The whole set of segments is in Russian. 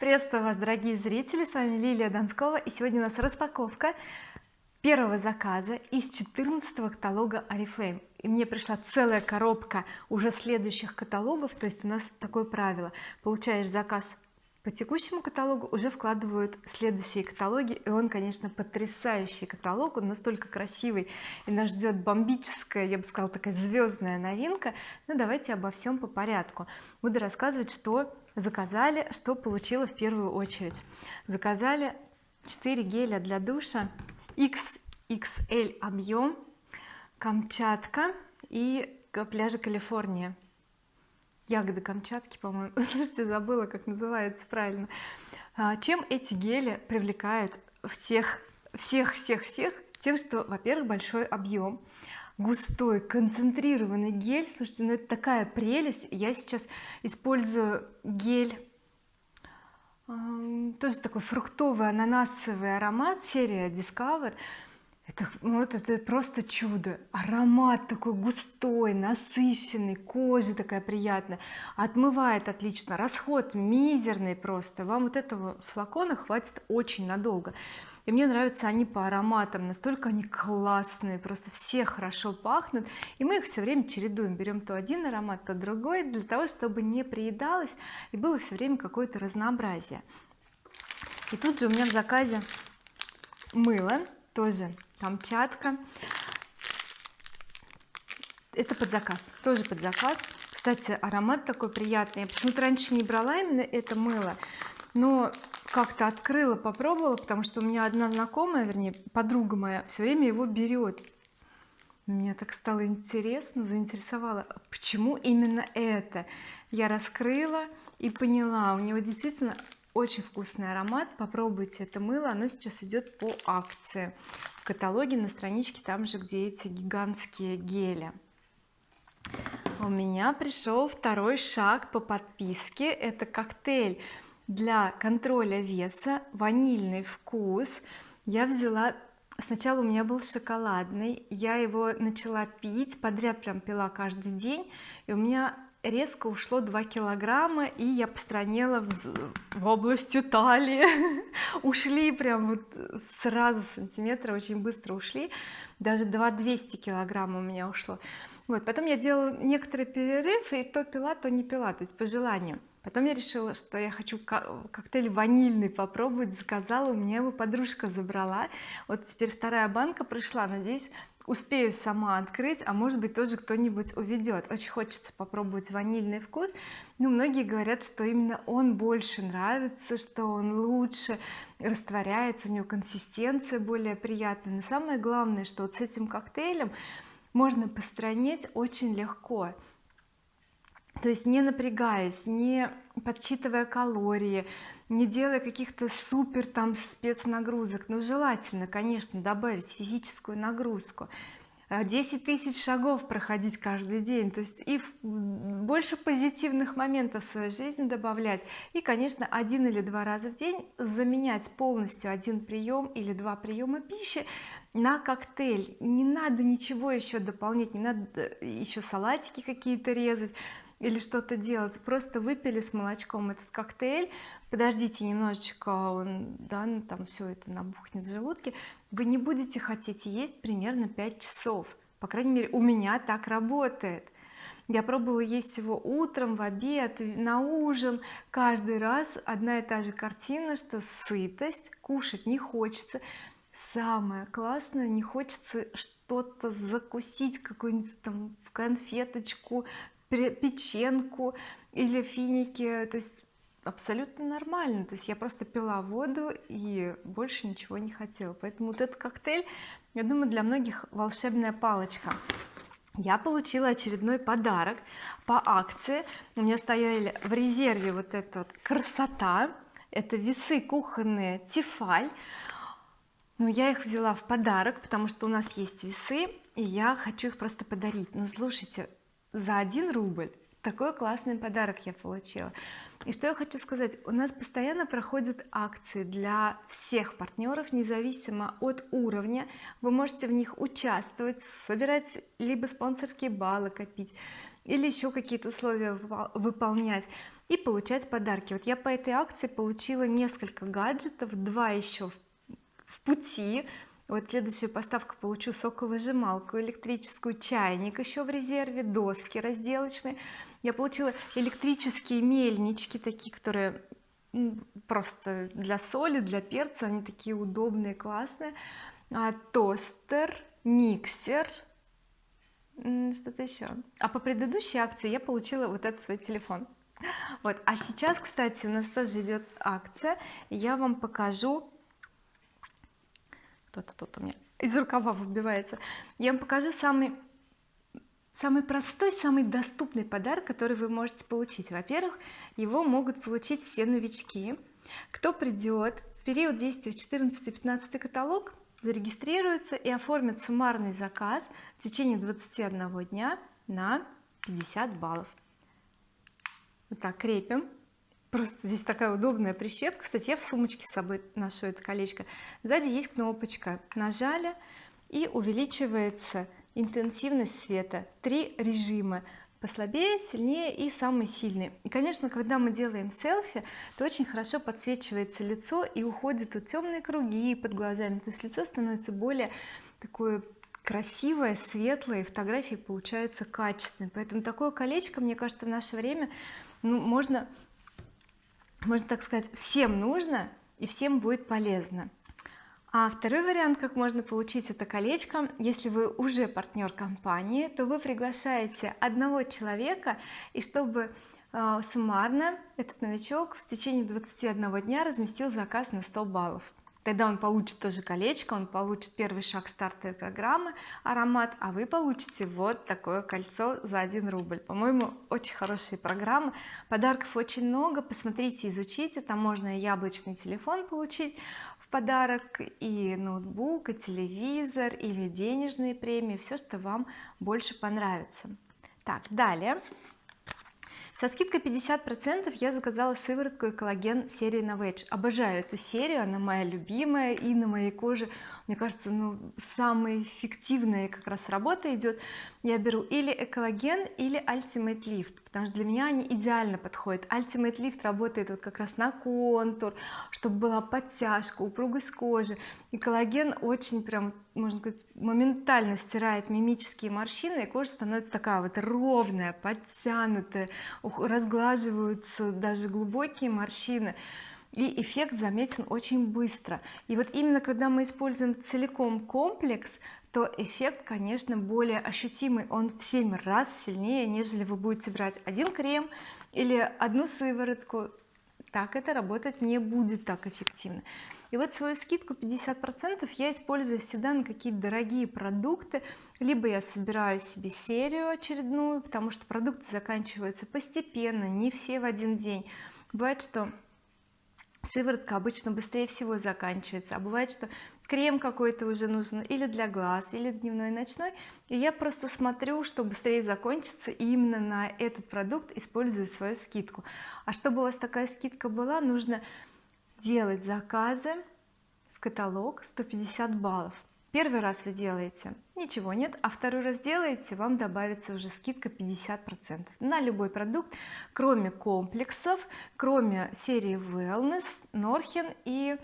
приветствую вас дорогие зрители. С вами Лилия Донскова и сегодня у нас распаковка первого заказа из 14 каталога oriflame. И мне пришла целая коробка уже следующих каталогов то есть у нас такое правило. Получаешь заказ по текущему каталогу уже вкладывают следующие каталоги и он конечно потрясающий каталог он настолько красивый и нас ждет бомбическая я бы сказала такая звездная новинка. Но давайте обо всем по порядку. Буду рассказывать что заказали что получила в первую очередь. Заказали 4 геля для душа XXL объем Камчатка и пляжа Калифорния. Ягоды Камчатки по-моему. Слушайте забыла как называется правильно. А, чем эти гели привлекают всех всех всех всех тем что во-первых большой объем густой концентрированный гель. Слушайте ну это такая прелесть. Я сейчас использую гель тоже такой фруктовый ананасовый аромат серия Discover. Это, ну, это, это просто чудо. Аромат такой густой насыщенный кожа такая приятная. Отмывает отлично расход мизерный просто. Вам вот этого флакона хватит очень надолго и мне нравятся они по ароматам настолько они классные просто все хорошо пахнут. И мы их все время чередуем. Берем то один аромат то другой для того чтобы не приедалось и было все время какое-то разнообразие. И тут же у меня в заказе мыло тоже Камчатка. Это под заказ тоже под заказ. Кстати аромат такой приятный. Я почему-то раньше не брала именно это мыло но как-то открыла попробовала потому что у меня одна знакомая вернее подруга моя все время его берет мне так стало интересно заинтересовало почему именно это? Я раскрыла и поняла у него действительно очень вкусный аромат попробуйте это мыло оно сейчас идет по акции в каталоге на страничке там же где эти гигантские гели. У меня пришел второй шаг по подписке это коктейль для контроля веса ванильный вкус. Я взяла сначала у меня был шоколадный я его начала пить подряд прям пила каждый день и у меня резко ушло 2 килограмма и я постранела в, в области талии ушли прям вот сразу сантиметра очень быстро ушли. Даже 2 200 килограмм у меня ушло. Вот потом я делала некоторый перерыв и то пила то не пила то есть по желанию потом я решила что я хочу коктейль ванильный попробовать заказала у меня его подружка забрала. Вот теперь вторая банка пришла надеюсь успею сама открыть а может быть тоже кто-нибудь уведет очень хочется попробовать ванильный вкус. Но многие говорят что именно он больше нравится что он лучше растворяется у него консистенция более приятная. Но самое главное что вот с этим коктейлем можно постранить очень легко то есть не напрягаясь не подсчитывая калории не делая каких-то супер там спецнагрузок. Но желательно конечно добавить физическую нагрузку. 10 тысяч шагов проходить каждый день. То есть и больше позитивных моментов в своей жизни добавлять. И конечно один или два раза в день заменять полностью один прием или два приема пищи на коктейль. Не надо ничего еще дополнять не надо еще салатики какие-то резать или что-то делать. Просто выпили с молочком этот коктейль. Подождите немножечко он да ну, там все это набухнет в желудке. Вы не будете хотеть есть примерно 5 часов. По крайней мере у меня так работает. Я пробовала есть его утром в обед на ужин. Каждый раз одна и та же картина что сытость кушать не хочется. Самое классное не хочется что-то закусить какую-нибудь там конфеточку печенку или финики то есть абсолютно нормально. То есть я просто пила воду и больше ничего не хотела. Поэтому вот этот коктейль я думаю для многих волшебная палочка. Я получила очередной подарок по акции. У меня стояли в резерве вот эта вот красота. Это весы кухонные Тефаль. Но я их взяла в подарок потому что у нас есть весы и я хочу их просто подарить. Ну слушайте за один рубль. Такой классный подарок я получила. И что я хочу сказать? У нас постоянно проходят акции для всех партнеров независимо от уровня. Вы можете в них участвовать собирать либо спонсорские баллы копить или еще какие-то условия выполнять и получать подарки. Вот я по этой акции получила несколько гаджетов два еще в пути вот следующую поставку получу соковыжималку электрическую чайник еще в резерве доски разделочные. Я получила электрические мельнички такие которые просто для соли для перца они такие удобные классные. А, тостер миксер что-то еще а по предыдущей акции я получила вот этот свой телефон. Вот а сейчас кстати у нас тоже идет акция. Я вам покажу кто-то тут у меня из рукава выбивается. Я вам покажу самый самый простой самый доступный подарок который вы можете получить. Во-первых его могут получить все новички. Кто придет в период действия 14-15 каталог зарегистрируется и оформит суммарный заказ в течение 21 дня на 50 баллов. Вот так крепим просто здесь такая удобная прищепка. Кстати я в сумочке с собой ношу это колечко. Сзади есть кнопочка нажали и увеличивается интенсивность света. Три режима послабее сильнее и самый сильный. И конечно когда мы делаем селфи то очень хорошо подсвечивается лицо и уходят тут темные круги под глазами. То есть лицо становится более такое красивое светлое фотографии получаются качественные. Поэтому такое колечко мне кажется в наше время ну можно можно так сказать всем нужно и всем будет полезно. А второй вариант как можно получить это колечко если вы уже партнер компании то вы приглашаете одного человека и чтобы э, суммарно этот новичок в течение 21 дня разместил заказ на 100 баллов тогда он получит тоже колечко он получит первый шаг стартовой программы аромат а вы получите вот такое кольцо за 1 рубль. По-моему очень хорошие программы. Подарков очень много. Посмотрите изучите. Там можно и яблочный телефон получить подарок и ноутбук и телевизор или денежные премии. Все что вам больше понравится. Так далее со скидкой 50 процентов я заказала сыворотку и коллаген серии Novage обожаю эту серию она моя любимая и на моей коже мне кажется ну самая эффективная как раз работа идет я беру или экологен или Ultimate Lift потому что для меня они идеально подходят. Ultimate Lift работает вот как раз на контур чтобы была подтяжка упругость кожи. И коллаген очень прям можно сказать моментально стирает мимические морщины и кожа становится такая вот ровная подтянутая разглаживаются даже глубокие морщины и эффект заметен очень быстро. И вот именно когда мы используем целиком комплекс то эффект конечно более ощутимый. Он в 7 раз сильнее нежели вы будете брать один крем или одну сыворотку. Так это работать не будет так эффективно. И вот свою скидку 50 процентов я использую всегда на какие-то дорогие продукты. Либо я собираю себе серию очередную потому что продукты заканчиваются постепенно не все в один день. Бывает что сыворотка обычно быстрее всего заканчивается. А бывает что крем какой-то уже нужен или для глаз или дневной ночной. И я просто смотрю что быстрее закончится и именно на этот продукт использую свою скидку. А чтобы у вас такая скидка была нужно делать заказы в каталог 150 баллов первый раз вы делаете ничего нет а второй раз делаете вам добавится уже скидка 50 процентов на любой продукт кроме комплексов кроме серии wellness норхен и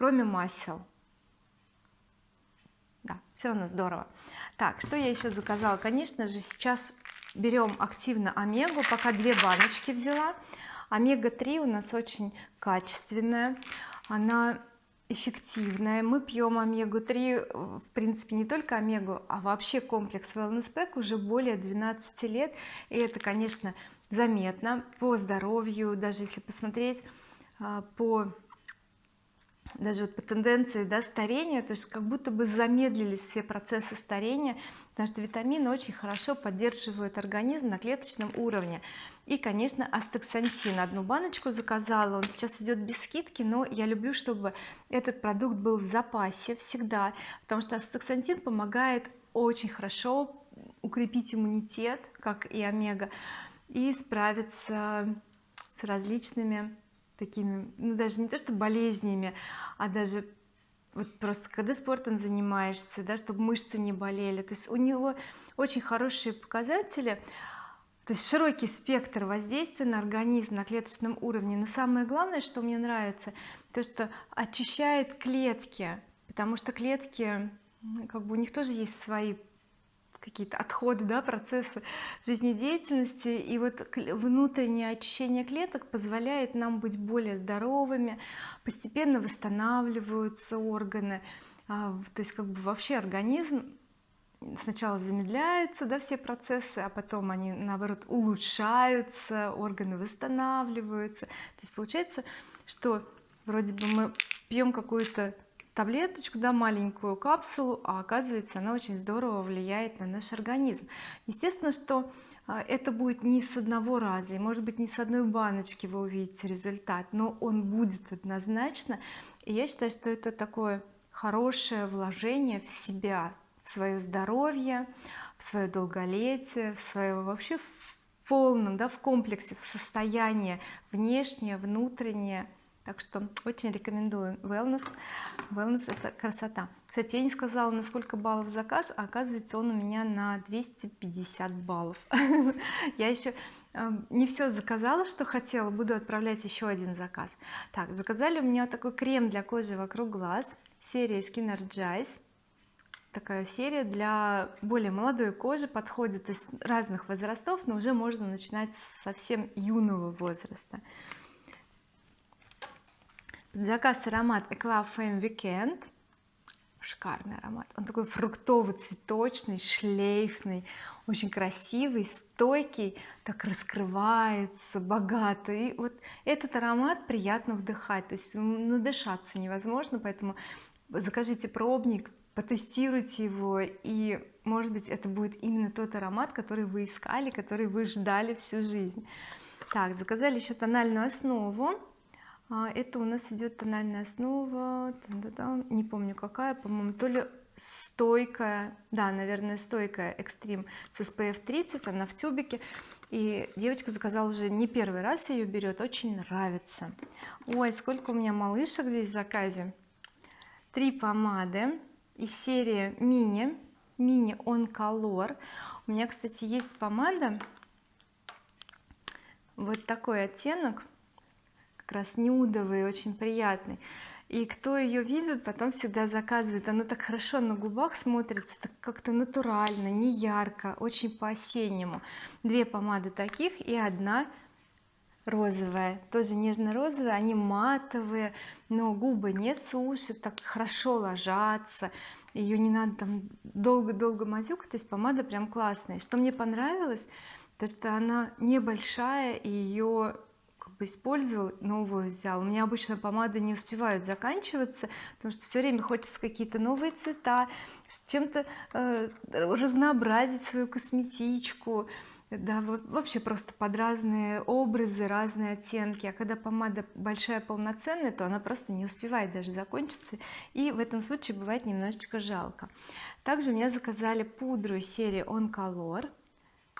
кроме масел. Да все равно здорово. Так что я еще заказала? Конечно же сейчас берем активно омегу пока две баночки взяла. Омега-3 у нас очень качественная. Она эффективная. Мы пьем омегу-3 в принципе не только омегу а вообще комплекс wellness pack уже более 12 лет. И это конечно заметно по здоровью даже если посмотреть а, по даже вот по тенденции да, старения. То есть как будто бы замедлились все процессы старения потому что витамины очень хорошо поддерживают организм на клеточном уровне. И конечно астаксантин. Одну баночку заказала он сейчас идет без скидки но я люблю чтобы этот продукт был в запасе всегда потому что астаксантин помогает очень хорошо укрепить иммунитет как и омега и справиться с различными такими ну даже не то что болезнями а даже вот просто когда спортом занимаешься да чтобы мышцы не болели. То есть у него очень хорошие показатели. То есть широкий спектр воздействия на организм на клеточном уровне. Но самое главное что мне нравится то что очищает клетки. Потому что клетки как бы у них тоже есть свои какие-то отходы да процессы жизнедеятельности. И вот внутреннее очищение клеток позволяет нам быть более здоровыми постепенно восстанавливаются органы а, то есть как бы вообще организм сначала замедляется да все процессы а потом они наоборот улучшаются органы восстанавливаются. То есть получается что вроде бы мы пьем какую-то таблеточку да маленькую капсулу а оказывается она очень здорово влияет на наш организм. Естественно что а, это будет не с одного раза и может быть не с одной баночки вы увидите результат но он будет однозначно. И я считаю что это такое хорошее вложение в себя в свое здоровье в свое долголетие в свое вообще в полном да в комплексе в состояние внешнее внутреннее так что очень рекомендую wellness. Wellness это красота. Кстати я не сказала на сколько баллов заказ а оказывается он у меня на 250 баллов. Я еще э, не все заказала что хотела буду отправлять еще один заказ. Так заказали у меня такой крем для кожи вокруг глаз серия Skin Energize такая серия для более молодой кожи подходит то есть разных возрастов но уже можно начинать с совсем юного возраста заказ аромат Eclat Femme Weekend. Шикарный аромат. Он такой фруктовый цветочный шлейфный очень красивый стойкий так раскрывается богато и вот этот аромат приятно вдыхать. То есть надышаться невозможно поэтому закажите пробник потестируйте его и может быть это будет именно тот аромат который вы искали который вы ждали всю жизнь. Так заказали еще тональную основу это у нас идет тональная основа не помню какая по-моему то ли стойкая да наверное стойкая экстрим с SPF 30 она в тюбике. И девочка заказала уже не первый раз ее берет очень нравится. Ой сколько у меня малышек здесь в заказе. Три помады из серии мини мини on color у меня кстати есть помада вот такой оттенок как раз нюдовый очень приятный. И кто ее видит потом всегда заказывает. Она так хорошо на губах смотрится так как-то натурально не ярко очень по-осеннему. Две помады таких и одна розовая. Тоже нежно-розовая они матовые но губы не сушат так хорошо ложатся. Ее не надо там долго-долго мазюкать то есть помада прям классная. Что мне понравилось то что она небольшая и ее как бы использовал новую взял. У меня обычно помады не успевают заканчиваться потому что все время хочется какие-то новые цвета чем-то э, разнообразить свою косметичку. Да вообще просто под разные образы разные оттенки. А когда помада большая полноценная то она просто не успевает даже закончиться и в этом случае бывает немножечко жалко. Также мне заказали пудру серии on color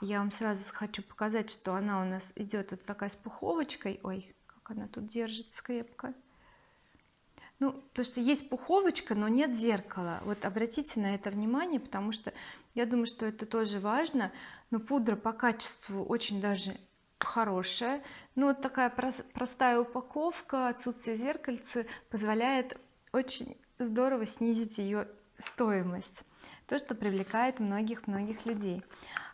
я вам сразу хочу показать что она у нас идет вот такая с пуховочкой. Ой как она тут держится крепко. Ну то что есть пуховочка но нет зеркала. Вот обратите на это внимание потому что я думаю что это тоже важно. Но пудра по качеству очень даже хорошая. Но вот такая простая упаковка отсутствие зеркальца позволяет очень здорово снизить ее стоимость. То что привлекает многих-многих людей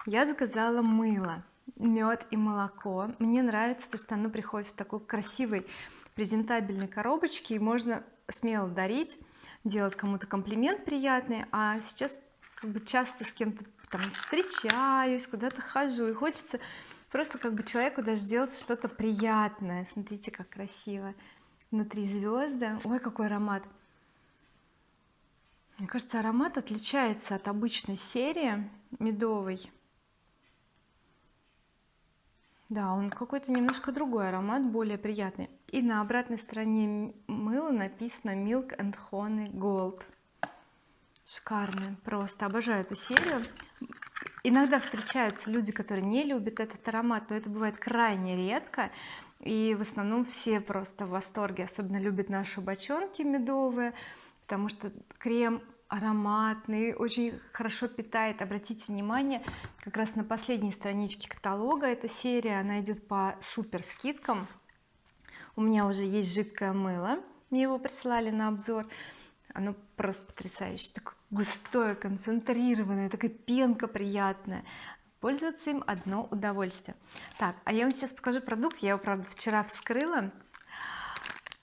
я заказала мыло мед и молоко. Мне нравится то что оно приходит в такой красивой презентабельной коробочке и можно смело дарить делать кому-то комплимент приятный а сейчас как бы часто с кем-то там встречаюсь куда-то хожу и хочется просто как бы человеку даже сделать что-то приятное. Смотрите как красиво внутри звезды ой какой аромат. Мне кажется аромат отличается от обычной серии медовой да он какой-то немножко другой аромат более приятный. И на обратной стороне мыла написано milk and honey gold шикарная просто обожаю эту серию. Иногда встречаются люди которые не любят этот аромат но это бывает крайне редко. И в основном все просто в восторге особенно любят наши бочонки медовые потому что крем ароматный очень хорошо питает. Обратите внимание как раз на последней страничке каталога эта серия она идет по супер скидкам у меня уже есть жидкое мыло мне его прислали на обзор. Оно просто потрясающее такое густое концентрированное такая пенка приятная. Пользоваться им одно удовольствие. Так а я вам сейчас покажу продукт. Я его правда вчера вскрыла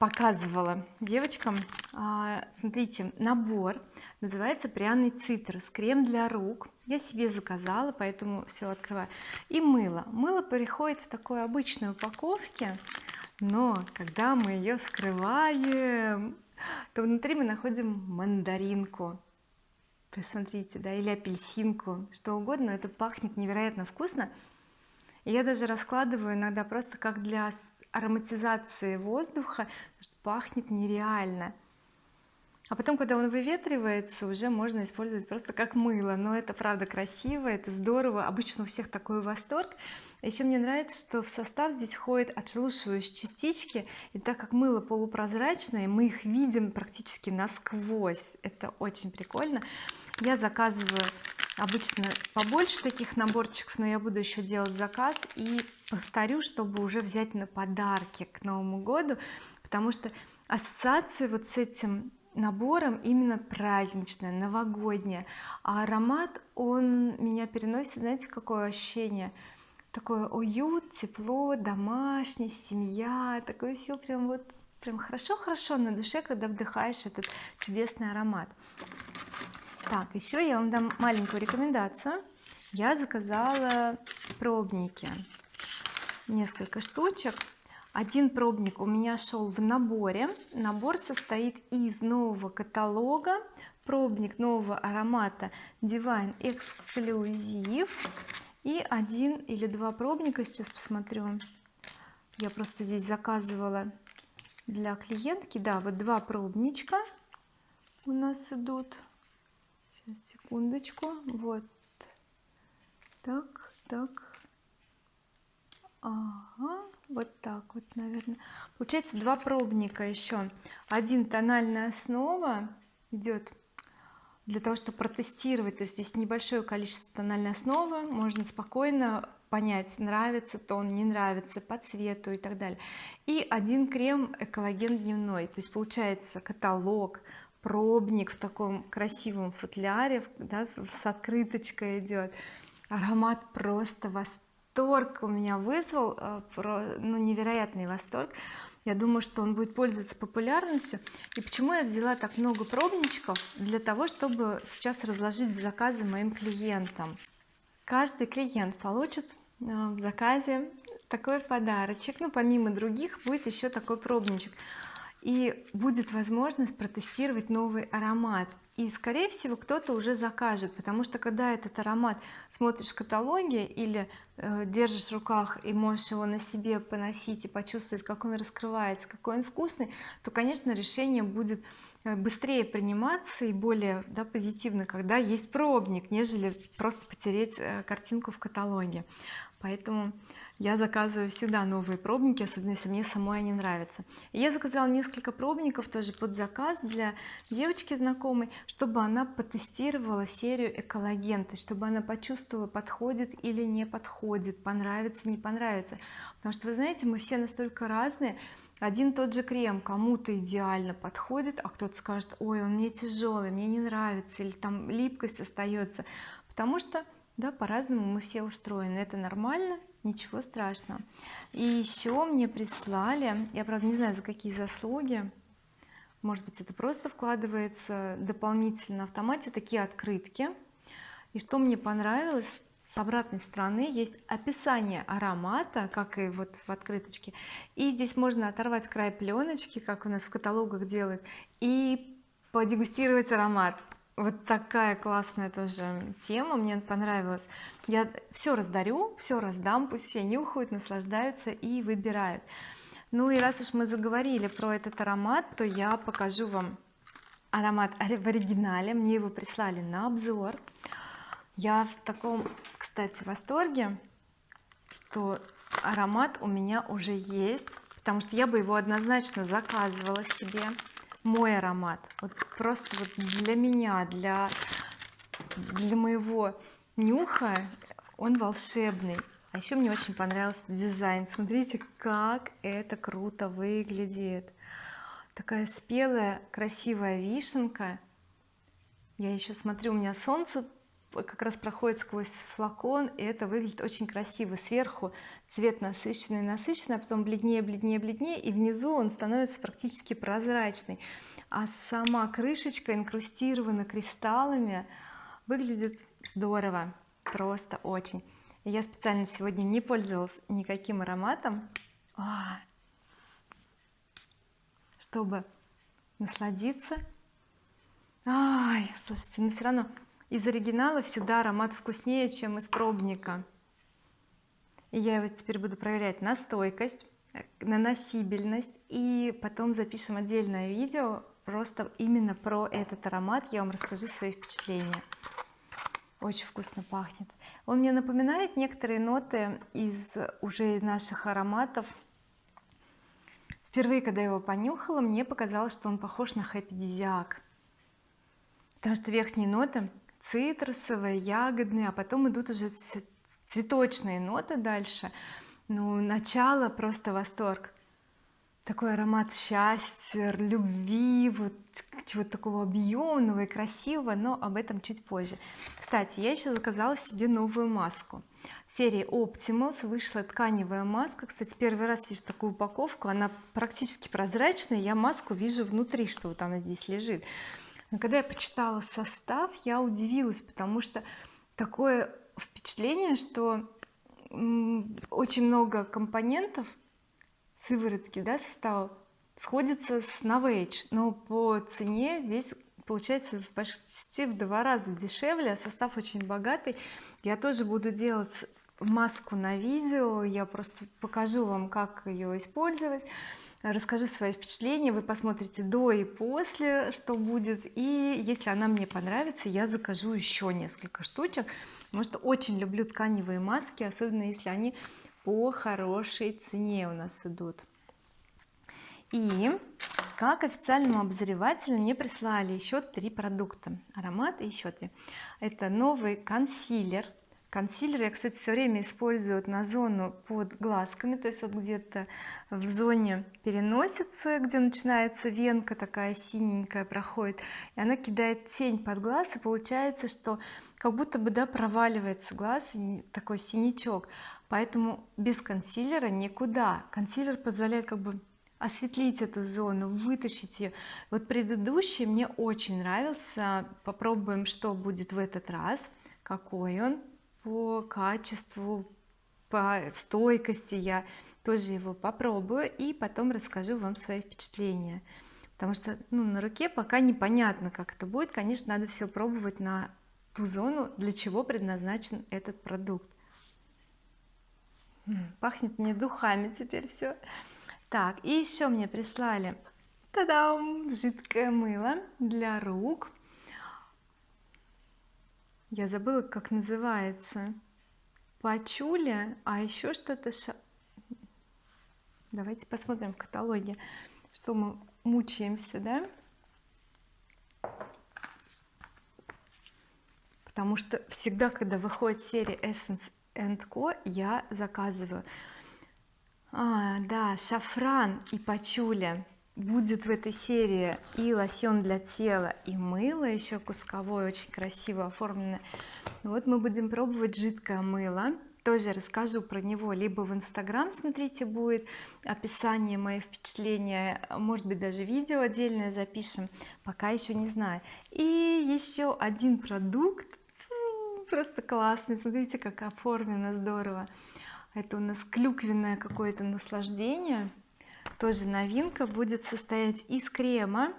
показывала девочкам а, смотрите набор называется пряный цитрус крем для рук. Я себе заказала поэтому все открываю. И мыло. Мыло приходит в такой обычной упаковке но когда мы ее вскрываем то внутри мы находим мандаринку. Посмотрите да или апельсинку что угодно это пахнет невероятно вкусно. Я даже раскладываю иногда просто как для ароматизации воздуха пахнет нереально. А потом когда он выветривается уже можно использовать просто как мыло. Но это правда красиво это здорово. Обычно у всех такой восторг. Еще мне нравится что в состав здесь входят отшелушивающие частички. И так как мыло полупрозрачное мы их видим практически насквозь. Это очень прикольно. Я заказываю обычно побольше таких наборчиков но я буду еще делать заказ и повторю чтобы уже взять на подарки к Новому году потому что ассоциация вот с этим набором именно праздничная новогодняя а аромат он меня переносит знаете какое ощущение? Такое уют тепло домашний семья такое все прям вот прям хорошо-хорошо на душе когда вдыхаешь этот чудесный аромат. Так еще я вам дам маленькую рекомендацию. Я заказала пробники несколько штучек. Один пробник у меня шел в наборе. Набор состоит из нового каталога. Пробник нового аромата Divine Exclusive. И один или два пробника сейчас посмотрю. Я просто здесь заказывала для клиентки. Да вот два пробничка у нас идут. Сейчас секундочку. Вот. Так так ага вот так вот наверное получается два пробника еще один тональная основа идет для того чтобы протестировать. То есть здесь небольшое количество тональной основы можно спокойно понять нравится тон не нравится по цвету и так далее. И один крем экологен дневной то есть получается каталог пробник в таком красивом футляре да, с открыточкой идет аромат просто восторг у меня вызвал э, ну невероятный восторг. Я думаю что он будет пользоваться популярностью. И почему я взяла так много пробничков? Для того чтобы сейчас разложить в заказы моим клиентам. Каждый клиент получит э, в заказе такой подарочек. Ну помимо других будет еще такой пробничек и будет возможность протестировать новый аромат. И скорее всего кто-то уже закажет потому что когда этот аромат смотришь в каталоге или э, держишь в руках и можешь его на себе поносить и почувствовать как он раскрывается какой он вкусный то конечно решение будет э, быстрее приниматься и более да, позитивно когда есть пробник нежели просто потереть э, картинку в каталоге. Поэтому я заказываю всегда новые пробники особенно если мне самой они нравятся. Я заказала несколько пробников тоже под заказ для девочки знакомой чтобы она потестировала серию экологенты чтобы она почувствовала подходит или не подходит понравится не понравится. Потому что вы знаете мы все настолько разные. Один тот же крем кому-то идеально подходит а кто-то скажет ой он мне тяжелый мне не нравится или там липкость остается потому что да по-разному мы все устроены. Это нормально ничего страшного. И еще мне прислали я правда не знаю за какие заслуги. Может быть это просто вкладывается дополнительно на автомате такие открытки. И что мне понравилось с обратной стороны есть описание аромата как и вот в открыточке. И здесь можно оторвать край пленочки как у нас в каталогах делают и подегустировать аромат вот такая классная тоже тема мне понравилась я все раздарю все раздам пусть все нюхают наслаждаются и выбирают. Ну и раз уж мы заговорили про этот аромат то я покажу вам аромат в оригинале. Мне его прислали на обзор. Я в таком кстати восторге что аромат у меня уже есть потому что я бы его однозначно заказывала себе мой аромат. Вот просто вот для меня для для моего нюха он волшебный. А еще мне очень понравился дизайн. Смотрите как это круто выглядит. Такая спелая красивая вишенка. Я еще смотрю у меня солнце как раз проходит сквозь флакон и это выглядит очень красиво. Сверху цвет насыщенный насыщенный а потом бледнее бледнее бледнее и внизу он становится практически прозрачный. А сама крышечка инкрустирована кристаллами. Выглядит здорово просто очень. Я специально сегодня не пользовалась никаким ароматом а, чтобы насладиться. Ай, слушайте но все равно из оригинала всегда аромат вкуснее чем из пробника. И я его теперь буду проверять на стойкость на носибельность. И потом запишем отдельное видео просто именно про этот аромат. Я вам расскажу свои впечатления. Очень вкусно пахнет. Он мне напоминает некоторые ноты из уже наших ароматов. Впервые когда я его понюхала мне показалось что он похож на хэппи потому что верхние ноты цитрусовые ягодные а потом идут уже цветочные ноты дальше. Ну начало просто восторг. Такой аромат счастья любви вот чего-то такого объемного и красивого но об этом чуть позже. Кстати я еще заказала себе новую маску. Серии Optimals вышла тканевая маска. Кстати первый раз вижу такую упаковку. Она практически прозрачная. Я маску вижу внутри что вот она здесь лежит но когда я почитала состав я удивилась потому что такое впечатление что очень много компонентов сыворотки да состава сходится с Novage но по цене здесь получается почти в два раза дешевле а состав очень богатый. Я тоже буду делать маску на видео я просто покажу вам как ее использовать расскажу свои впечатления вы посмотрите до и после что будет. И если она мне понравится я закажу еще несколько штучек потому что очень люблю тканевые маски особенно если они по хорошей цене у нас идут. И как официальному обозревателю мне прислали еще три продукта аромат и еще три. Это новый консилер консилер я кстати все время использую на зону под глазками то есть вот где-то в зоне переносицы где начинается венка такая синенькая проходит и она кидает тень под глаз и получается что как будто бы да проваливается глаз такой синячок. Поэтому без консилера никуда. Консилер позволяет как бы осветлить эту зону вытащить ее вот предыдущий мне очень нравился. Попробуем что будет в этот раз какой он по качеству по стойкости. Я тоже его попробую и потом расскажу вам свои впечатления. Потому что ну, на руке пока непонятно как это будет. Конечно надо все пробовать на ту зону для чего предназначен этот продукт. Пахнет мне духами теперь все так и еще мне прислали та-дам жидкое мыло для рук я забыла как называется. Пачуля а еще что-то ша... давайте посмотрим в каталоге что мы мучаемся да? Потому что всегда когда выходит серия Essence Co я заказываю. А, да шафран и пачуля будет в этой серии и лосьон для тела и мыло еще кусковое очень красиво оформленное. Вот мы будем пробовать жидкое мыло. Тоже расскажу про него либо в инстаграм смотрите будет описание мои впечатления может быть даже видео отдельное запишем пока еще не знаю. И еще один продукт просто классный смотрите как оформлено здорово. Это у нас клюквенное какое-то наслаждение тоже новинка будет состоять из крема.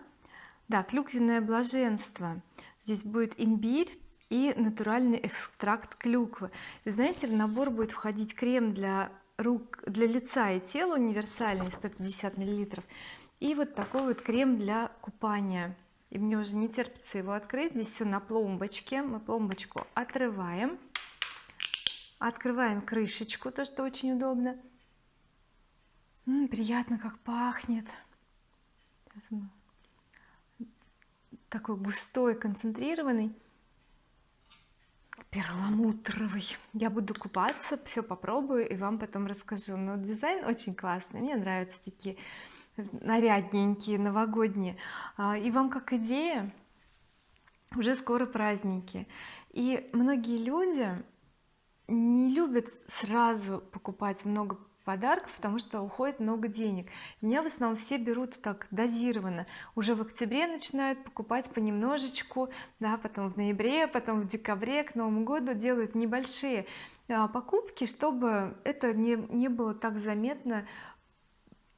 Да клюквенное блаженство. Здесь будет имбирь и натуральный экстракт клюквы. Вы знаете в набор будет входить крем для рук для лица и тела универсальный 150 миллилитров и вот такой вот крем для купания. И мне уже не терпится его открыть. Здесь все на пломбочке. Мы пломбочку отрываем. Открываем крышечку то что очень удобно М -м, приятно как пахнет. Мы такой густой концентрированный. Перламутровый. Я буду купаться все попробую и вам потом расскажу. Но дизайн очень классный мне нравятся такие нарядненькие новогодние. А, и вам как идея? Уже скоро праздники. И многие люди не любят сразу покупать много подарков потому что уходит много денег. Меня в основном все берут так дозированно. Уже в октябре начинают покупать понемножечку да потом в ноябре потом в декабре к Новому году делают небольшие а, покупки чтобы это не, не было так заметно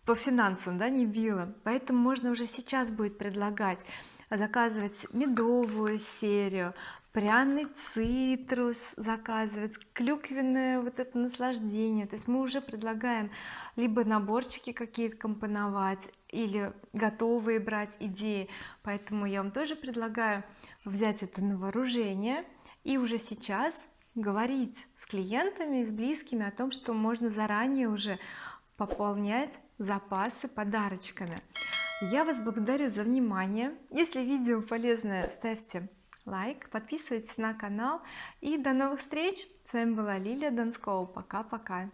по финансам да не било поэтому можно уже сейчас будет предлагать заказывать медовую серию пряный цитрус заказывать клюквенное вот это наслаждение. То есть мы уже предлагаем либо наборчики какие-то компоновать или готовые брать идеи. Поэтому я вам тоже предлагаю взять это на вооружение и уже сейчас говорить с клиентами с близкими о том что можно заранее уже пополнять запасы подарочками. Я вас благодарю за внимание. Если видео полезное ставьте лайк подписывайтесь на канал. И до новых встреч. С вами была Лилия Донскова пока-пока